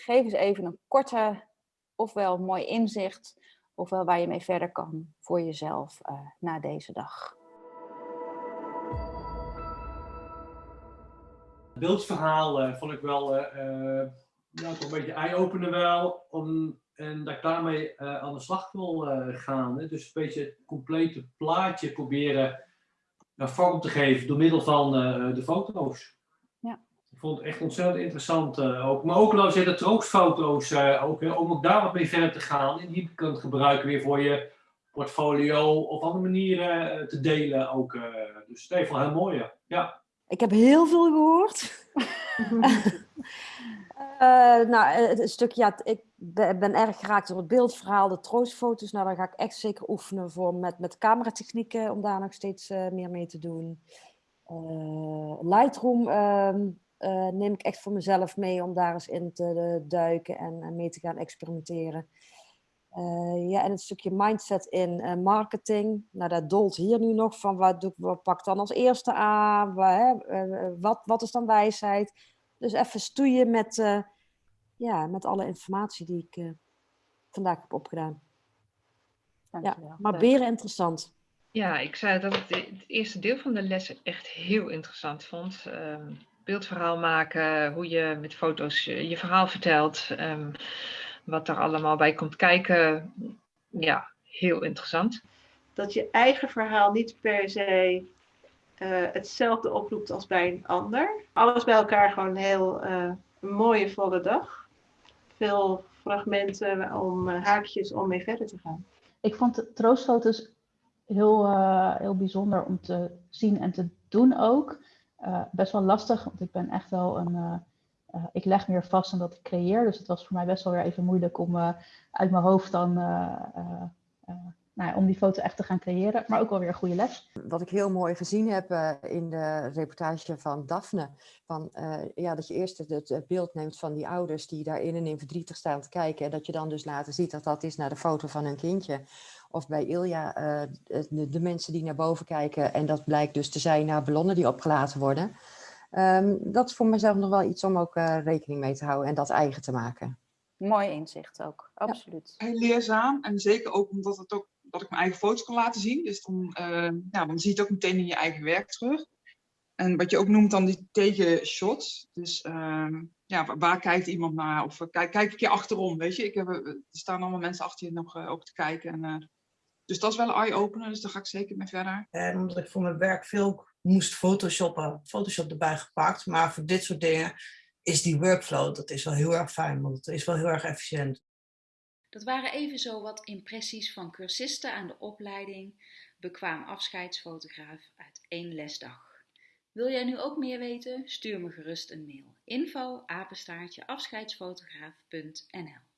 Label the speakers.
Speaker 1: geef eens even een korte, ofwel mooi inzicht, ofwel waar je mee verder kan voor jezelf uh, na deze dag.
Speaker 2: Het beeldverhaal uh, vond ik wel ja, toch een beetje eye-opener wel. Om, en dat ik daarmee aan de slag wil gaan. Hè. Dus een beetje het complete plaatje proberen vorm te geven door middel van de foto's vond het echt ontzettend interessant. Uh, ook. Maar ook al de troostfoto's, uh, ook, om ook daar wat mee verder te gaan. En die kunt gebruiken weer voor je portfolio of andere manieren uh, te delen. Ook. dus het is wel heel mooi. Ja.
Speaker 3: Ik heb heel veel gehoord. nou, het stukje, ja, ik ben erg geraakt door het beeldverhaal, de troostfoto's. Nou, dan ga ik echt zeker oefenen voor met, met cameratechnieken om daar nog steeds meer mee te doen. Lightroom ehm, uh, neem ik echt voor mezelf mee om daar eens in te duiken en, mee te gaan experimenteren. Uh, ja, en het stukje mindset in uh, marketing. Nou, dat dolt hier nu nog van wat, doe, wat pak dan als eerste aan? Wat, wat, wat is dan wijsheid? Dus even stoeien met, ja, met alle informatie die ik vandaag heb opgedaan. Ja, maar beren interessant.
Speaker 4: Ja, ik zei dat ik het eerste deel van de les echt heel interessant vond. Um, beeldverhaal maken, hoe je met foto's je verhaal vertelt, um, wat er allemaal bij komt kijken. Ja, heel interessant.
Speaker 5: Dat je eigen verhaal niet per se uh, hetzelfde oproept als bij een ander. Alles bij elkaar gewoon een heel uh, mooie volle dag. Veel fragmenten om uh, haakjes om mee verder te gaan.
Speaker 6: Ik vond de troostfoto's heel, heel bijzonder om te zien en te doen ook. Uh, best wel lastig, want ik ben echt wel een. Uh, uh, ik leg meer vast dan dat ik creëer. Dus het was voor mij best wel weer even moeilijk om uit mijn hoofd dan. Nou ja, om die foto echt te gaan creëren, maar ook wel weer een goede les.
Speaker 3: Wat ik heel mooi gezien heb in de reportage van Daphne, van, ja, dat je eerst het, het, beeld neemt van die ouders die daarin en in verdrietig staan te kijken, en dat je dan dus later ziet dat dat is naar de foto van hun kindje. Of bij Ilja, uh, de, de, mensen die naar boven kijken. En dat blijkt dus te zijn naar ballonnen die opgelaten worden. Um, dat is voor mezelf nog wel iets om ook uh, rekening mee te houden en dat eigen te maken.
Speaker 1: Mooi inzicht ook, absoluut.
Speaker 7: Ja. Heel leerzaam en zeker ook omdat het ook, dat ik mijn eigen foto's kan laten zien. Dus dan, uh, ja, dan zie je het ook meteen in je eigen werk terug. En wat je ook noemt dan die tegenshots. Dus uh, ja, waar kijkt iemand naar? Of kijk, kijk ik je achterom, weet je? Ik heb, er staan allemaal mensen achter je nog ook te kijken. En dus dat is wel een eye-opener, dus daar ga ik zeker mee verder.
Speaker 8: En omdat ik voor mijn werk veel moest photoshoppen, Photoshop erbij gepakt. Maar voor dit soort dingen is die workflow, dat is wel heel erg fijn, want het is wel heel erg efficiënt.
Speaker 9: Dat waren even zo wat impressies van cursisten aan de opleiding Bekwaam afscheidsfotograaf uit één lesdag. Wil jij nu ook meer weten? Stuur me gerust een mail. info apenstaartje afscheidsfotograaf.nl